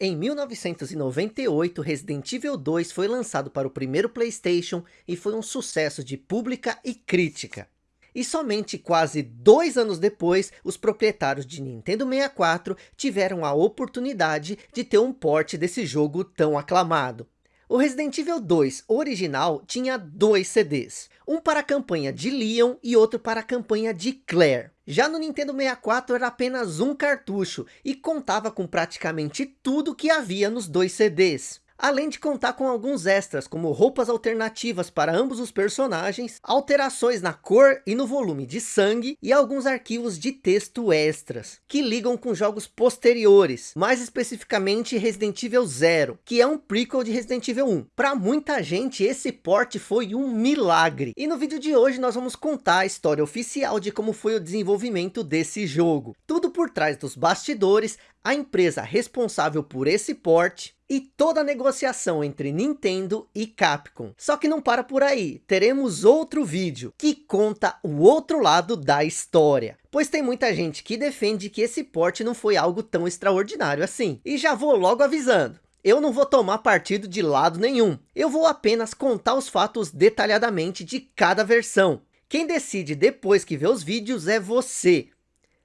Em 1998, Resident Evil 2 foi lançado para o primeiro Playstation e foi um sucesso de pública e crítica. E somente quase dois anos depois, os proprietários de Nintendo 64 tiveram a oportunidade de ter um port desse jogo tão aclamado. O Resident Evil 2 original tinha dois CDs, um para a campanha de Leon e outro para a campanha de Claire. Já no Nintendo 64 era apenas um cartucho e contava com praticamente tudo que havia nos dois CDs além de contar com alguns extras, como roupas alternativas para ambos os personagens, alterações na cor e no volume de sangue, e alguns arquivos de texto extras, que ligam com jogos posteriores, mais especificamente Resident Evil 0, que é um prequel de Resident Evil 1. Para muita gente, esse port foi um milagre, e no vídeo de hoje nós vamos contar a história oficial de como foi o desenvolvimento desse jogo. Tudo por trás dos bastidores, a empresa responsável por esse port, e toda a negociação entre Nintendo e Capcom. Só que não para por aí, teremos outro vídeo que conta o outro lado da história. Pois tem muita gente que defende que esse port não foi algo tão extraordinário assim. E já vou logo avisando. Eu não vou tomar partido de lado nenhum. Eu vou apenas contar os fatos detalhadamente de cada versão. Quem decide depois que vê os vídeos é você.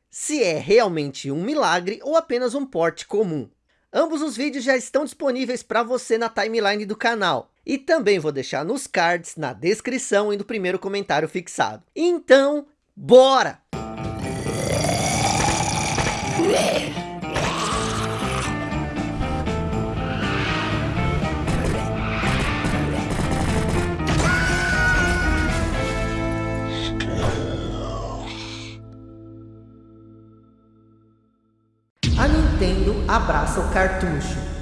Se é realmente um milagre ou apenas um port comum. Ambos os vídeos já estão disponíveis para você na timeline do canal. E também vou deixar nos cards, na descrição e no primeiro comentário fixado. Então, bora! Abraça o cartucho.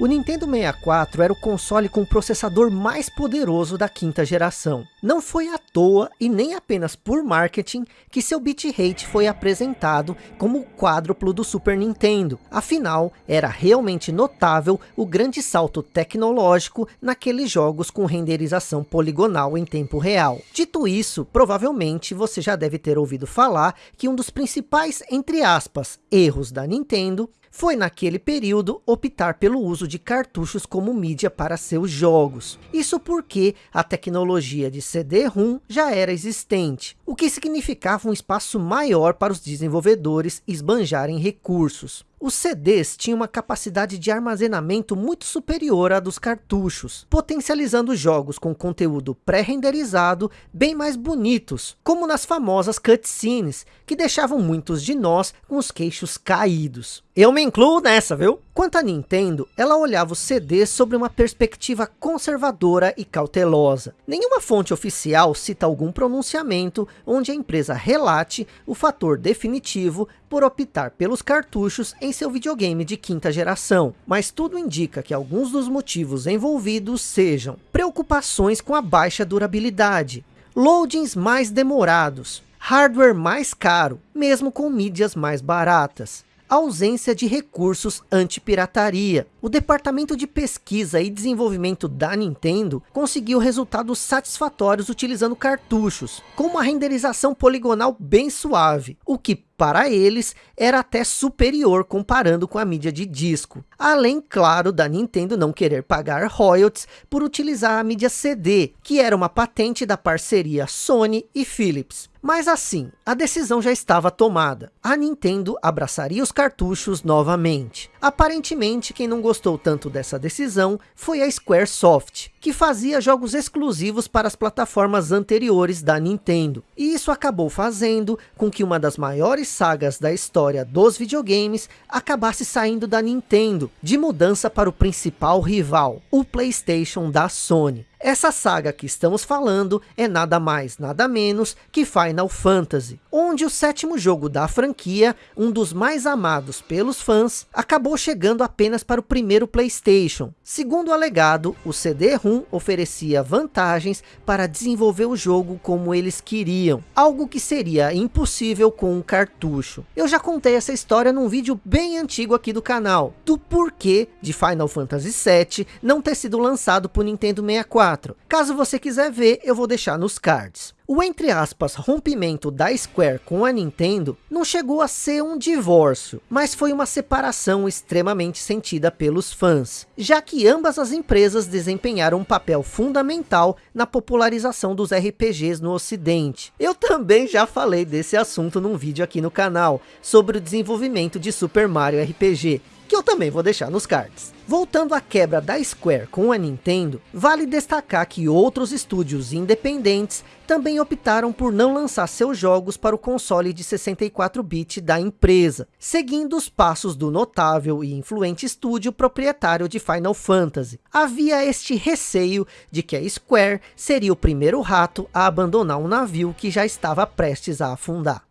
O Nintendo 64 era o console com o processador mais poderoso da quinta geração. Não foi à toa e nem apenas por marketing que seu bitrate foi apresentado como o quádruplo do Super Nintendo. Afinal, era realmente notável o grande salto tecnológico naqueles jogos com renderização poligonal em tempo real. Dito isso, provavelmente você já deve ter ouvido falar que um dos principais, entre aspas, erros da Nintendo foi naquele período optar pelo uso de cartuchos como mídia para seus jogos. Isso porque a tecnologia de CD-ROM já era existente, o que significava um espaço maior para os desenvolvedores esbanjarem recursos. Os CDs tinham uma capacidade de armazenamento muito superior à dos cartuchos, potencializando jogos com conteúdo pré-renderizado bem mais bonitos, como nas famosas cutscenes, que deixavam muitos de nós com os queixos caídos. Eu me incluo nessa, viu? Quanto à Nintendo, ela olhava os CDs sobre uma perspectiva conservadora e cautelosa. Nenhuma fonte oficial cita algum pronunciamento onde a empresa relate o fator definitivo por optar pelos cartuchos em seu videogame de quinta geração. Mas tudo indica que alguns dos motivos envolvidos sejam preocupações com a baixa durabilidade, loadings mais demorados, hardware mais caro, mesmo com mídias mais baratas, ausência de recursos anti-pirataria. O departamento de pesquisa e desenvolvimento da Nintendo conseguiu resultados satisfatórios utilizando cartuchos, com uma renderização poligonal bem suave, o que para eles era até superior comparando com a mídia de disco. Além, claro, da Nintendo não querer pagar royalties por utilizar a mídia CD, que era uma patente da parceria Sony e Philips. Mas assim, a decisão já estava tomada. A Nintendo abraçaria os cartuchos novamente. Aparentemente, quem não gostou tanto dessa decisão foi a Squaresoft, que fazia jogos exclusivos para as plataformas anteriores da Nintendo. E isso acabou fazendo com que uma das maiores sagas da história dos videogames acabasse saindo da Nintendo, de mudança para o principal rival, o Playstation da Sony. Essa saga que estamos falando é nada mais, nada menos que Final Fantasy, onde o sétimo jogo da franquia, um dos mais amados pelos fãs, acabou chegando apenas para o primeiro Playstation. Segundo o alegado, o CD-ROM oferecia vantagens para desenvolver o jogo como eles queriam, algo que seria impossível com um cartucho. Eu já contei essa história num vídeo bem antigo aqui do canal, do porquê de Final Fantasy VII não ter sido lançado para o Nintendo 64, 64. Caso você quiser ver, eu vou deixar nos cards. O entre aspas rompimento da Square com a Nintendo não chegou a ser um divórcio, mas foi uma separação extremamente sentida pelos fãs, já que ambas as empresas desempenharam um papel fundamental na popularização dos RPGs no ocidente. Eu também já falei desse assunto num vídeo aqui no canal, sobre o desenvolvimento de Super Mario RPG, que eu também vou deixar nos cards. Voltando à quebra da Square com a Nintendo, vale destacar que outros estúdios independentes também optaram por não lançar seus jogos para o console de 64-bit da empresa, seguindo os passos do notável e influente estúdio proprietário de Final Fantasy. Havia este receio de que a Square seria o primeiro rato a abandonar um navio que já estava prestes a afundar.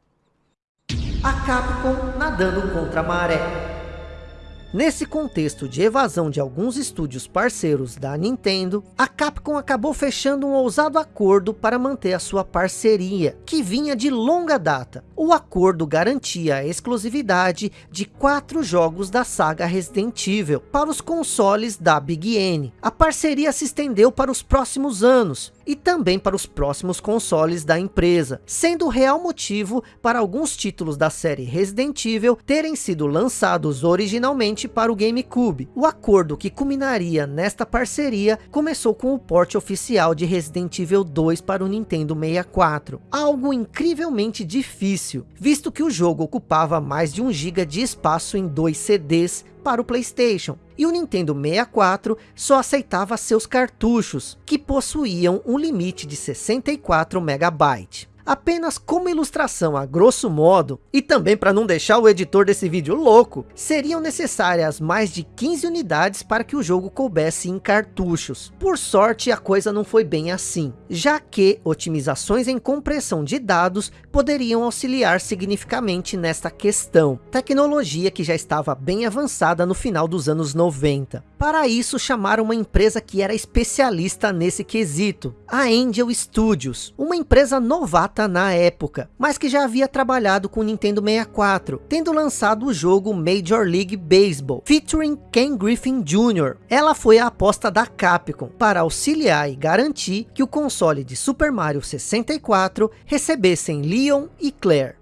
A Capcom nadando contra a maré. Nesse contexto de evasão de alguns estúdios parceiros da Nintendo, a Capcom acabou fechando um ousado acordo para manter a sua parceria, que vinha de longa data. O acordo garantia a exclusividade de quatro jogos da saga Resident Evil para os consoles da Big N. A parceria se estendeu para os próximos anos, e também para os próximos consoles da empresa, sendo o real motivo para alguns títulos da série Resident Evil terem sido lançados originalmente para o GameCube. O acordo que culminaria nesta parceria começou com o porte oficial de Resident Evil 2 para o Nintendo 64, algo incrivelmente difícil, visto que o jogo ocupava mais de 1 GB de espaço em dois CDs para o Playstation, e o Nintendo 64 só aceitava seus cartuchos, que possuíam um limite de 64 MB apenas como ilustração a grosso modo, e também para não deixar o editor desse vídeo louco, seriam necessárias mais de 15 unidades para que o jogo coubesse em cartuchos. Por sorte, a coisa não foi bem assim, já que otimizações em compressão de dados poderiam auxiliar significativamente nesta questão, tecnologia que já estava bem avançada no final dos anos 90. Para isso, chamaram uma empresa que era especialista nesse quesito, a Angel Studios, uma empresa novata na época, mas que já havia trabalhado com o Nintendo 64, tendo lançado o jogo Major League Baseball, featuring Ken Griffin Jr. Ela foi a aposta da Capcom para auxiliar e garantir que o console de Super Mario 64 recebessem Leon e Claire.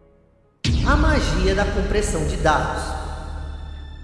A magia da compressão de dados.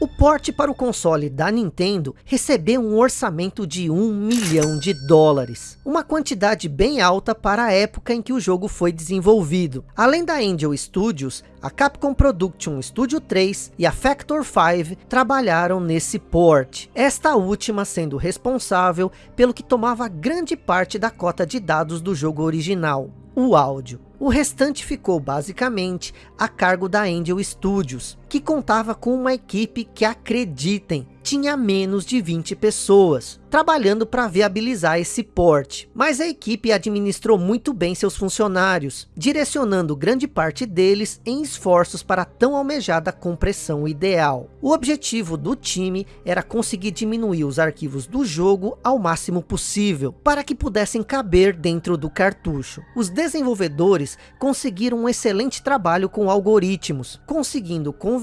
O porte para o console da Nintendo recebeu um orçamento de 1 milhão de dólares. Uma quantidade bem alta para a época em que o jogo foi desenvolvido. Além da Angel Studios, a Capcom Production Studio 3 e a Factor 5 trabalharam nesse port. Esta última sendo responsável pelo que tomava grande parte da cota de dados do jogo original, o áudio. O restante ficou basicamente a cargo da Angel Studios, que contava com uma equipe que acreditem, tinha menos de 20 pessoas, trabalhando para viabilizar esse porte. Mas a equipe administrou muito bem seus funcionários, direcionando grande parte deles em esforços para a tão almejada compressão ideal. O objetivo do time era conseguir diminuir os arquivos do jogo ao máximo possível, para que pudessem caber dentro do cartucho. Os desenvolvedores conseguiram um excelente trabalho com algoritmos, conseguindo converter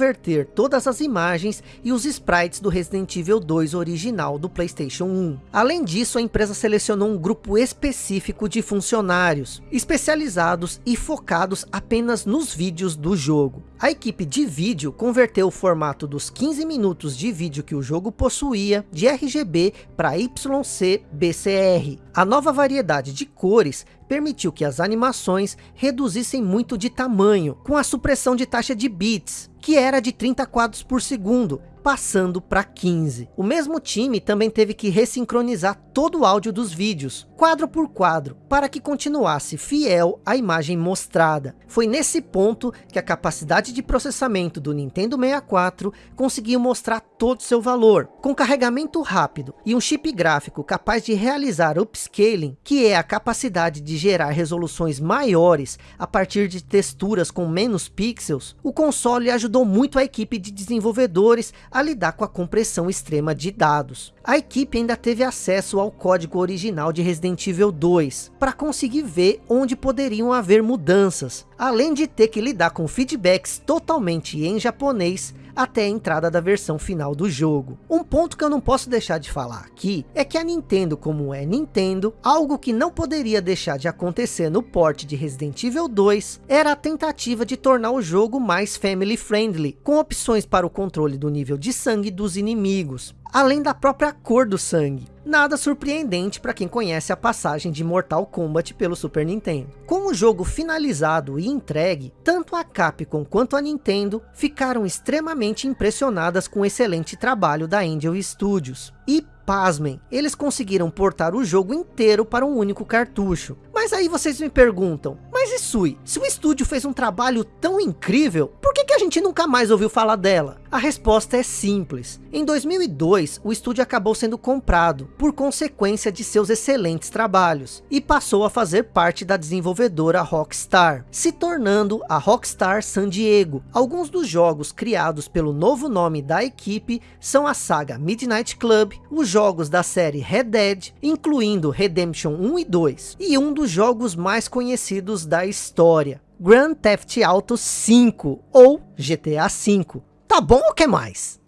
todas as imagens e os sprites do Resident Evil 2 original do Playstation 1. Além disso, a empresa selecionou um grupo específico de funcionários, especializados e focados apenas nos vídeos do jogo. A equipe de vídeo converteu o formato dos 15 minutos de vídeo que o jogo possuía de RGB para YC BCR. A nova variedade de cores permitiu que as animações reduzissem muito de tamanho, com a supressão de taxa de bits, que era de 30 quadros por segundo, passando para 15. O mesmo time também teve que ressincronizar todo o áudio dos vídeos, quadro por quadro, para que continuasse fiel à imagem mostrada. Foi nesse ponto que a capacidade de processamento do Nintendo 64 conseguiu mostrar todo seu valor. Com carregamento rápido e um chip gráfico capaz de realizar upscaling, que é a capacidade de gerar resoluções maiores a partir de texturas com menos pixels, o console ajudou muito a equipe de desenvolvedores a lidar com a compressão extrema de dados. A equipe ainda teve acesso ao código original de Resident Evil 2, para conseguir ver onde poderiam haver mudanças, além de ter que lidar com feedbacks totalmente em japonês, até a entrada da versão final do jogo. Um ponto que eu não posso deixar de falar aqui, é que a Nintendo como é Nintendo, algo que não poderia deixar de acontecer no port de Resident Evil 2, era a tentativa de tornar o jogo mais family friendly, com opções para o controle do nível de sangue dos inimigos, além da própria cor do sangue. Nada surpreendente para quem conhece a passagem de Mortal Kombat pelo Super Nintendo. Com o jogo finalizado e entregue, tanto a Capcom quanto a Nintendo ficaram extremamente impressionadas com o excelente trabalho da Angel Studios. E pasmem, eles conseguiram portar o jogo inteiro para um único cartucho. Mas aí vocês me perguntam, mas Isui, se o estúdio fez um trabalho tão incrível, por que a gente nunca mais ouviu falar dela? A resposta é simples. Em 2002, o estúdio acabou sendo comprado, por consequência de seus excelentes trabalhos, e passou a fazer parte da desenvolvedora Rockstar, se tornando a Rockstar San Diego. Alguns dos jogos criados pelo novo nome da equipe são a saga Midnight Club, os jogos da série Red Dead, incluindo Redemption 1 e 2, e um dos jogos mais conhecidos da história, Grand Theft Auto 5 ou GTA 5. Tá bom ou quer mais?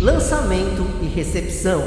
Lançamento e recepção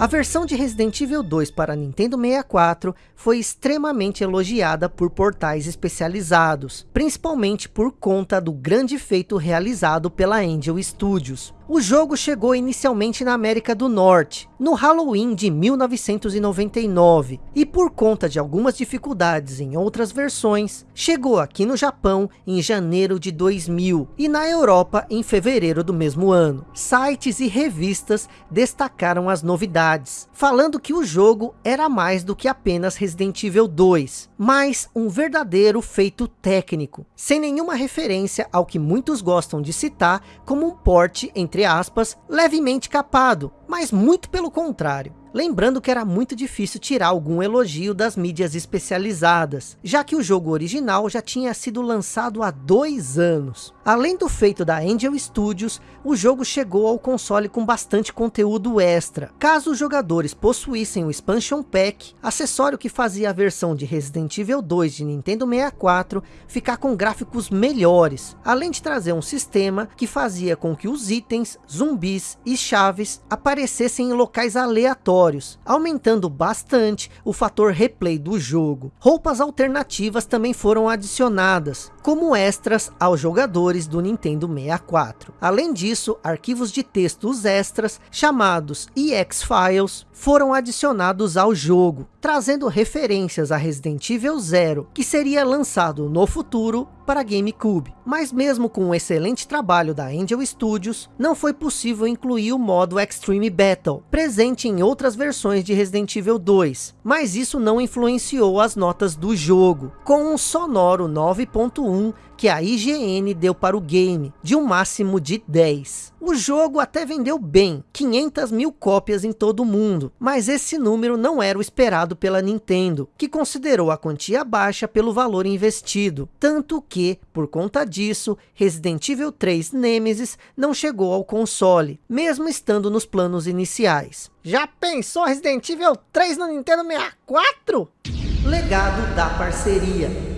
a versão de Resident Evil 2 para Nintendo 64 foi extremamente elogiada por portais especializados, principalmente por conta do grande feito realizado pela Angel Studios. O jogo chegou inicialmente na América do Norte, no Halloween de 1999, e por conta de algumas dificuldades em outras versões, chegou aqui no Japão em janeiro de 2000, e na Europa em fevereiro do mesmo ano. Sites e revistas destacaram as novidades, falando que o jogo era mais do que apenas Resident Evil 2, mas um verdadeiro feito técnico, sem nenhuma referência ao que muitos gostam de citar como um porte entre entre aspas, levemente capado, mas muito pelo contrário. Lembrando que era muito difícil tirar algum elogio das mídias especializadas, já que o jogo original já tinha sido lançado há dois anos. Além do feito da Angel Studios, o jogo chegou ao console com bastante conteúdo extra. Caso os jogadores possuíssem o Expansion Pack, acessório que fazia a versão de Resident Evil 2 de Nintendo 64 ficar com gráficos melhores, além de trazer um sistema que fazia com que os itens, zumbis e chaves aparecessem em locais aleatórios aumentando bastante o fator replay do jogo. Roupas alternativas também foram adicionadas, como extras aos jogadores do Nintendo 64. Além disso, arquivos de textos extras, chamados EX Files, foram adicionados ao jogo, trazendo referências a Resident Evil Zero, que seria lançado no futuro para GameCube. Mas mesmo com o excelente trabalho da Angel Studios, não foi possível incluir o modo Extreme Battle, presente em outras versões de Resident Evil 2, mas isso não influenciou as notas do jogo, com um sonoro 9.1 que a IGN deu para o game, de um máximo de 10. O jogo até vendeu bem, 500 mil cópias em todo o mundo, mas esse número não era o esperado pela Nintendo, que considerou a quantia baixa pelo valor investido, tanto que, por conta disso, Resident Evil 3 Nemesis não chegou ao console, mesmo estando nos planos iniciais. Já pensou Resident Evil 3 no Nintendo 64? Legado da parceria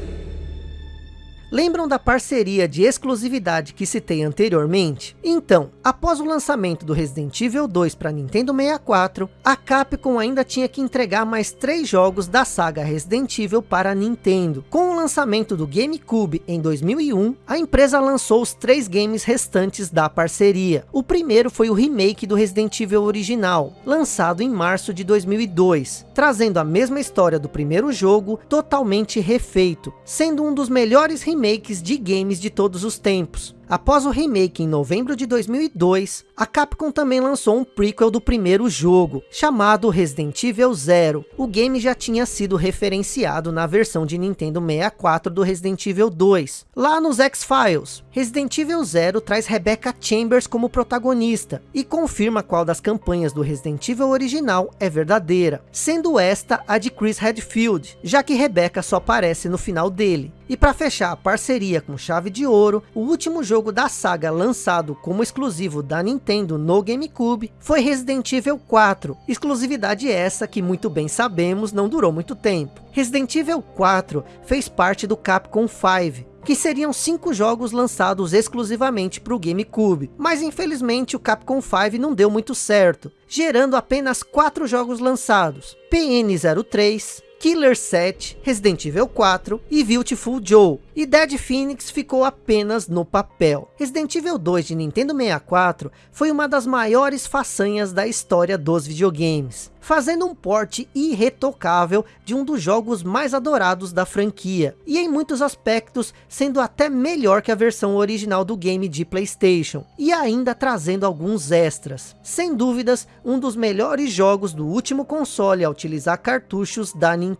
Lembram da parceria de exclusividade que citei anteriormente? Então, após o lançamento do Resident Evil 2 para Nintendo 64, a Capcom ainda tinha que entregar mais três jogos da saga Resident Evil para Nintendo. Com o lançamento do GameCube em 2001, a empresa lançou os três games restantes da parceria. O primeiro foi o remake do Resident Evil original, lançado em março de 2002, trazendo a mesma história do primeiro jogo, totalmente refeito, sendo um dos melhores remakes remakes de games de todos os tempos. Após o remake em novembro de 2002, a Capcom também lançou um prequel do primeiro jogo, chamado Resident Evil Zero. O game já tinha sido referenciado na versão de Nintendo 64 do Resident Evil 2, lá nos X-Files. Resident Evil Zero traz Rebecca Chambers como protagonista, e confirma qual das campanhas do Resident Evil original é verdadeira, sendo esta a de Chris Redfield, já que Rebecca só aparece no final dele. E para fechar a parceria com chave de ouro, o último jogo jogo da saga lançado como exclusivo da Nintendo no GameCube foi Resident Evil 4, exclusividade essa que muito bem sabemos não durou muito tempo. Resident Evil 4 fez parte do Capcom 5, que seriam cinco jogos lançados exclusivamente para o GameCube, mas infelizmente o Capcom 5 não deu muito certo, gerando apenas quatro jogos lançados, PN03, Killer 7, Resident Evil 4 e Beautiful Joe. E Dead Phoenix ficou apenas no papel. Resident Evil 2 de Nintendo 64 foi uma das maiores façanhas da história dos videogames. Fazendo um porte irretocável de um dos jogos mais adorados da franquia. E em muitos aspectos sendo até melhor que a versão original do game de Playstation. E ainda trazendo alguns extras. Sem dúvidas, um dos melhores jogos do último console a utilizar cartuchos da Nintendo.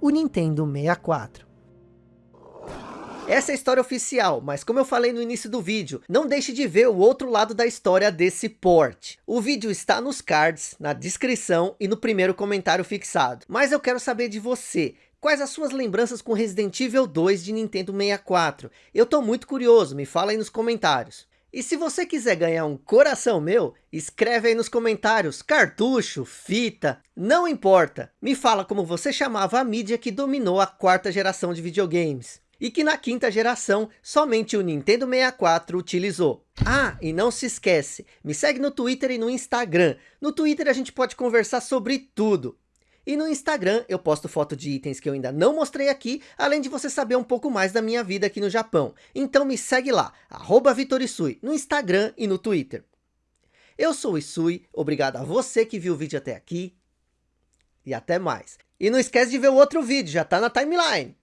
O Nintendo 64. Essa é a história oficial, mas como eu falei no início do vídeo, não deixe de ver o outro lado da história desse port. O vídeo está nos cards, na descrição e no primeiro comentário fixado. Mas eu quero saber de você, Quais as suas lembranças com Resident Evil 2 de Nintendo 64? Eu tô muito curioso, me fala aí nos comentários. E se você quiser ganhar um coração meu, escreve aí nos comentários, cartucho, fita, não importa. Me fala como você chamava a mídia que dominou a quarta geração de videogames e que na quinta geração somente o Nintendo 64 utilizou. Ah, e não se esquece, me segue no Twitter e no Instagram. No Twitter a gente pode conversar sobre tudo. E no Instagram eu posto foto de itens que eu ainda não mostrei aqui, além de você saber um pouco mais da minha vida aqui no Japão. Então me segue lá, Vitorisui, no Instagram e no Twitter. Eu sou o Isui, obrigado a você que viu o vídeo até aqui. E até mais. E não esquece de ver o outro vídeo, já tá na timeline.